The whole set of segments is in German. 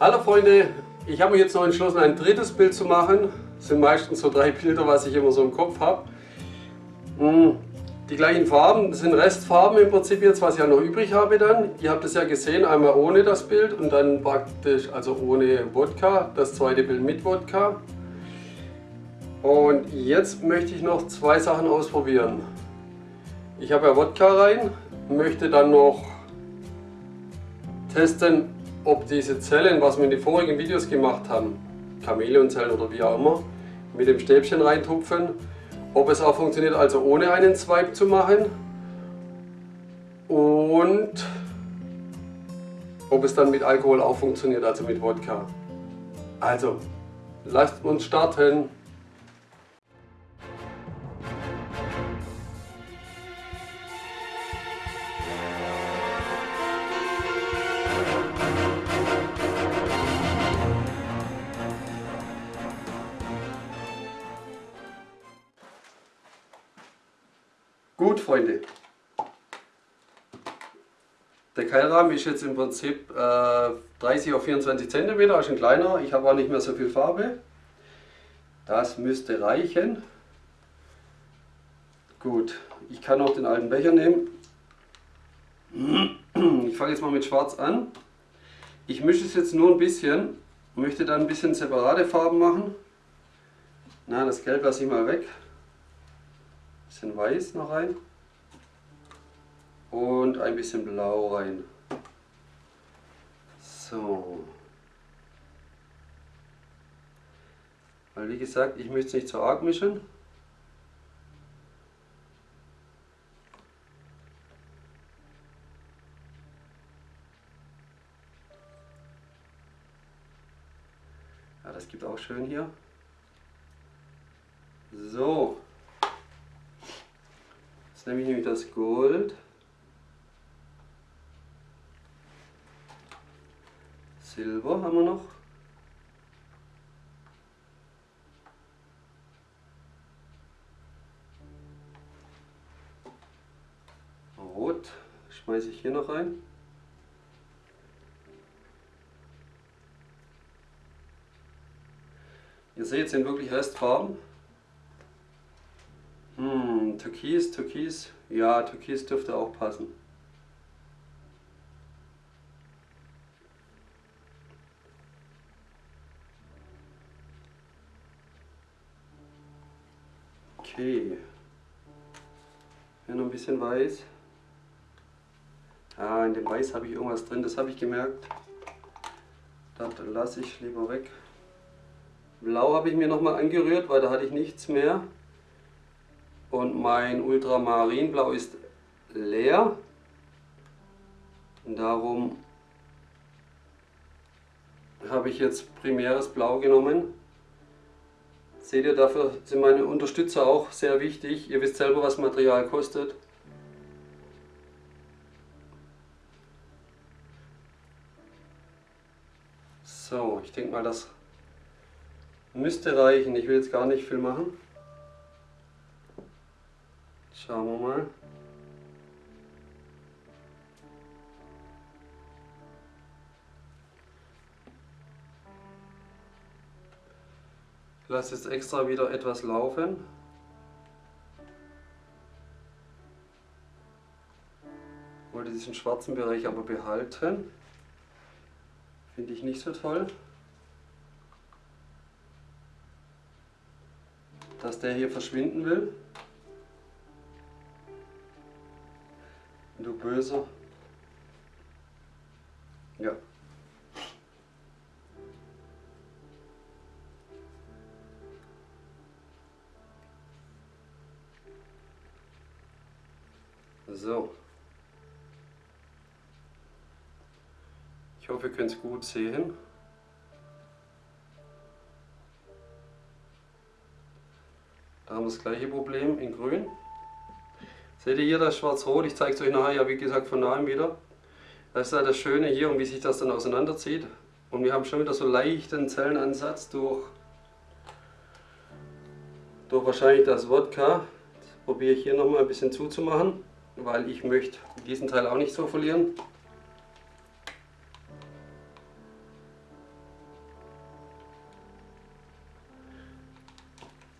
Hallo Freunde, ich habe mich jetzt noch entschlossen ein drittes Bild zu machen. Das sind meistens so drei Bilder, was ich immer so im Kopf habe. Hm, die gleichen Farben, das sind Restfarben im Prinzip jetzt, was ich ja noch übrig habe dann. Ihr habt es ja gesehen, einmal ohne das Bild und dann praktisch, also ohne Wodka, das zweite Bild mit Wodka. Und jetzt möchte ich noch zwei Sachen ausprobieren. Ich habe ja Wodka rein, möchte dann noch testen, ob diese Zellen, was wir in den vorigen Videos gemacht haben, Chamäleonzellen oder wie auch immer, mit dem Stäbchen reintupfen, ob es auch funktioniert, also ohne einen Swipe zu machen und ob es dann mit Alkohol auch funktioniert, also mit Wodka. Also, lasst uns starten. Der Keilrahmen ist jetzt im Prinzip äh, 30 auf 24 cm, ist ein kleiner. Ich habe auch nicht mehr so viel Farbe. Das müsste reichen. Gut, ich kann auch den alten Becher nehmen. Ich fange jetzt mal mit Schwarz an. Ich mische es jetzt nur ein bisschen, möchte dann ein bisschen separate Farben machen. Na, das Gelb lasse ich mal weg bisschen weiß noch rein und ein bisschen blau rein. So. Weil wie gesagt, ich möchte es nicht zu arg mischen. Ja, das gibt auch schön hier. So nehme ich nämlich das Gold. Silber haben wir noch. Rot schmeiße ich hier noch rein. Ihr seht, sind wirklich Restfarben. Hm, Türkis, Türkis. Ja, Türkis dürfte auch passen. Okay. Hier noch ein bisschen weiß. Ah, in dem Weiß habe ich irgendwas drin, das habe ich gemerkt. Das lasse ich lieber weg. Blau habe ich mir nochmal angerührt, weil da hatte ich nichts mehr und mein Ultramarinblau ist leer. Und darum habe ich jetzt primäres Blau genommen. Seht ihr, dafür sind meine Unterstützer auch sehr wichtig. Ihr wisst selber, was Material kostet. So, ich denke mal, das müsste reichen. Ich will jetzt gar nicht viel machen. Schauen wir mal. Lasse jetzt extra wieder etwas laufen. Wollte diesen schwarzen Bereich aber behalten. Finde ich nicht so toll. Dass der hier verschwinden will. Du Böser. Ich hoffe, ihr könnt es gut sehen. Da haben wir das gleiche Problem in grün. Seht ihr hier das Schwarz-Rot? Ich zeige es euch nachher ja wie gesagt von nahem wieder. Das ist ja das Schöne hier und wie sich das dann auseinanderzieht. Und wir haben schon wieder so leichten Zellenansatz durch, durch wahrscheinlich das Wodka. Das probiere ich hier nochmal ein bisschen zuzumachen, weil ich möchte diesen Teil auch nicht so verlieren.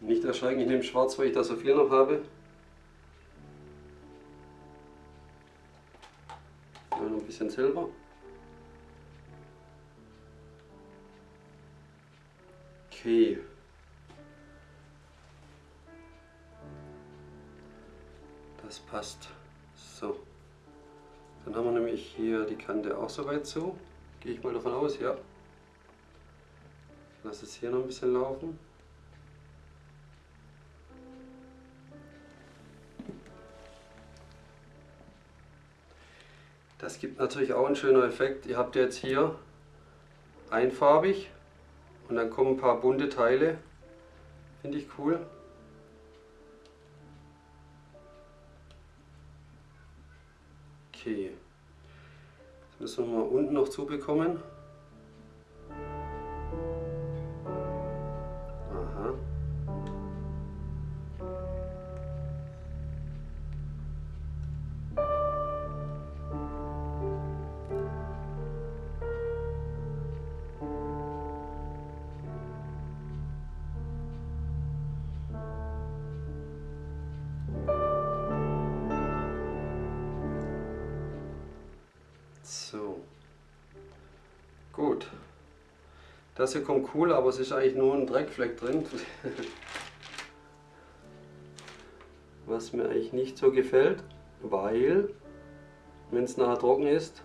Nicht erschrecken, ich nehme schwarz, weil ich da so viel noch habe. Ja, noch ein bisschen Silber. Okay. Das passt. So. Dann haben wir nämlich hier die Kante auch soweit zu. Gehe ich mal davon aus, ja. Lass es hier noch ein bisschen laufen. Das gibt natürlich auch einen schönen Effekt. Ihr habt jetzt hier einfarbig und dann kommen ein paar bunte Teile. Finde ich cool. Okay. Jetzt müssen wir mal unten noch zubekommen. Gut. Das hier kommt cool, aber es ist eigentlich nur ein Dreckfleck drin. Was mir eigentlich nicht so gefällt, weil, wenn es nachher trocken ist,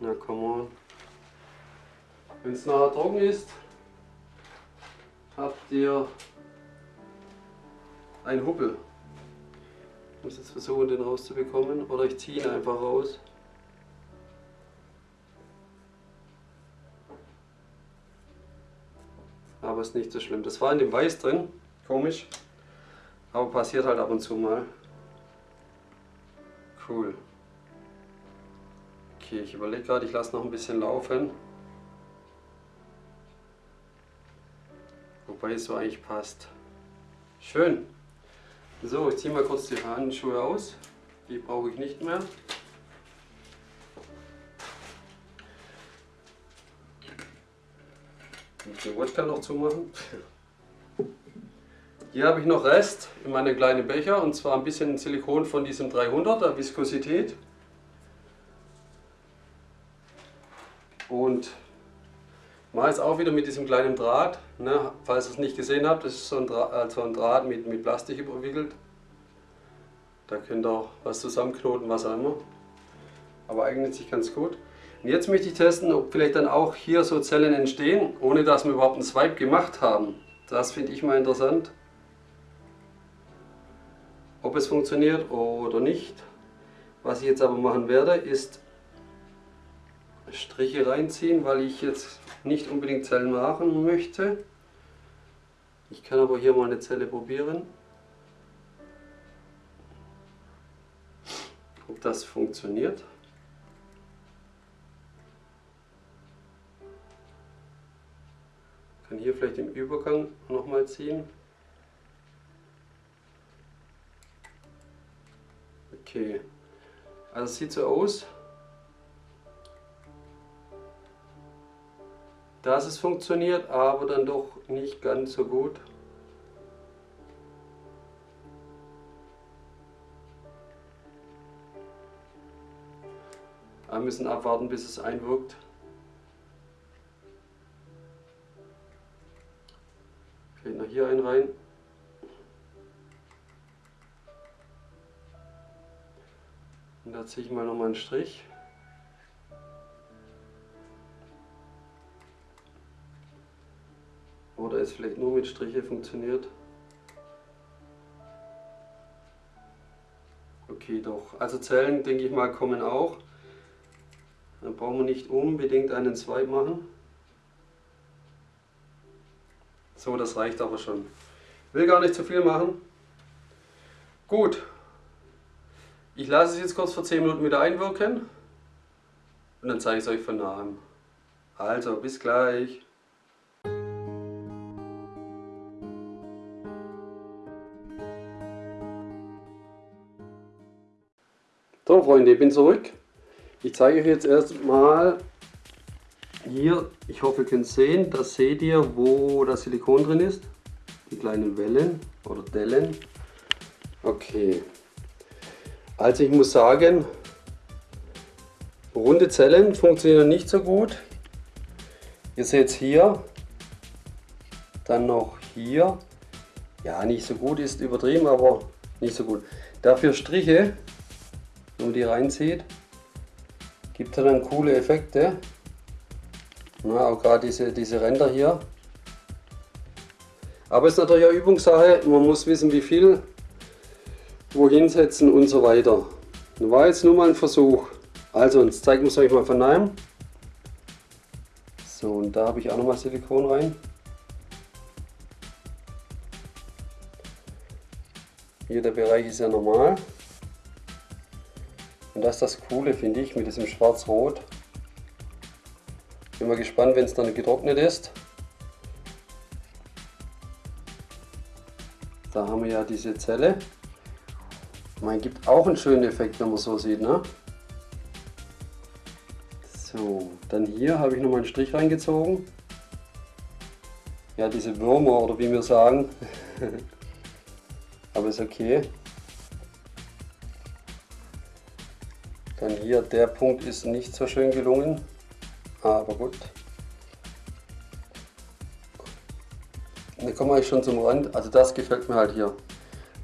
na come on, wenn es nachher trocken ist, habt ihr ein Huppel. Ich muss jetzt versuchen, den rauszubekommen oder ich ziehe ihn einfach raus. Aber ist nicht so schlimm. Das war in dem Weiß drin, komisch, aber passiert halt ab und zu mal. Cool. Okay, ich überlege gerade, ich lasse noch ein bisschen laufen. Wobei es so eigentlich passt. Schön. So, ich ziehe mal kurz die Handschuhe aus. Die brauche ich nicht mehr. Den Wodka noch zumachen. Hier habe ich noch Rest in meinem kleinen Becher und zwar ein bisschen Silikon von diesem 300er Viskosität. Und mache es auch wieder mit diesem kleinen Draht. Ne? Falls ihr es nicht gesehen habt, das ist so ein Draht, also ein Draht mit, mit Plastik überwickelt. Da könnt ihr auch was zusammenknoten, was auch immer. Aber eignet sich ganz gut. Und jetzt möchte ich testen, ob vielleicht dann auch hier so Zellen entstehen, ohne dass wir überhaupt einen Swipe gemacht haben. Das finde ich mal interessant. Ob es funktioniert oder nicht. Was ich jetzt aber machen werde, ist Striche reinziehen, weil ich jetzt nicht unbedingt Zellen machen möchte. Ich kann aber hier mal eine Zelle probieren. Ob das funktioniert. Kann hier vielleicht im Übergang nochmal ziehen. Okay, also sieht so aus, dass es funktioniert, aber dann doch nicht ganz so gut. Wir müssen abwarten, bis es einwirkt. Hier ein rein. Und da ziehe ich mal nochmal einen Strich. Oder es vielleicht nur mit Striche funktioniert. Okay, doch. Also Zellen, denke ich mal, kommen auch. Dann brauchen wir nicht unbedingt einen Swipe machen. So, das reicht aber schon. Will gar nicht zu viel machen. Gut. Ich lasse es jetzt kurz vor 10 Minuten wieder einwirken. Und dann zeige ich es euch von nahem. Also, bis gleich. So Freunde, ich bin zurück. Ich zeige euch jetzt erstmal hier, ich hoffe ihr könnt sehen, da seht ihr, wo das Silikon drin ist. Die kleinen Wellen oder Dellen. Okay. Also ich muss sagen, runde Zellen funktionieren nicht so gut. Ihr seht es hier, dann noch hier. Ja, nicht so gut ist übertrieben, aber nicht so gut. Dafür Striche, wenn man die reinzieht, gibt er dann coole Effekte. Na, auch gerade diese, diese Ränder hier. Aber es ist natürlich eine Übungssache, man muss wissen wie viel, wohin setzen und so weiter. Das war jetzt nur mal ein Versuch. Also, jetzt zeigen wir es euch mal von neuem. So, und da habe ich auch nochmal Silikon rein. Hier der Bereich ist ja normal. Und das ist das Coole, finde ich, mit diesem Schwarz-Rot. Bin mal gespannt, wenn es dann getrocknet ist. Da haben wir ja diese Zelle. Man gibt auch einen schönen Effekt, wenn man so sieht. Ne? So, dann hier habe ich nochmal einen Strich reingezogen. Ja, diese Würmer oder wie wir sagen. Aber ist okay. Dann hier, der Punkt ist nicht so schön gelungen. Aber gut. Dann kommen wir schon zum Rand. Also das gefällt mir halt hier.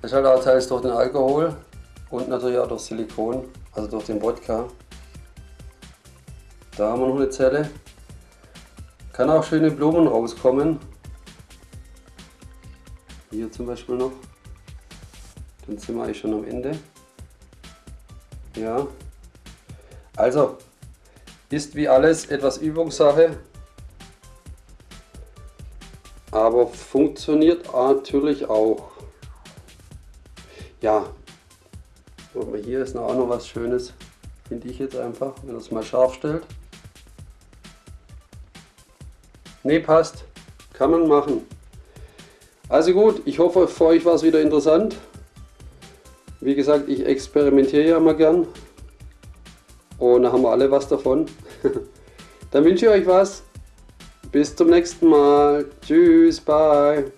Das ist halt auch teils durch den Alkohol und natürlich auch durch Silikon, also durch den Wodka. Da haben wir noch eine Zelle. Kann auch schöne Blumen rauskommen. Hier zum Beispiel noch. Dann sind wir eigentlich schon am Ende. Ja. Also, ist wie alles etwas Übungssache. Aber funktioniert natürlich auch. Ja. Hier ist auch noch was Schönes. Finde ich jetzt einfach, wenn es mal scharf stellt. Ne, passt. Kann man machen. Also gut, ich hoffe für euch war es wieder interessant. Wie gesagt, ich experimentiere ja immer gern. Und da haben wir alle was davon. Dann wünsche ich euch was. Bis zum nächsten Mal. Tschüss, bye.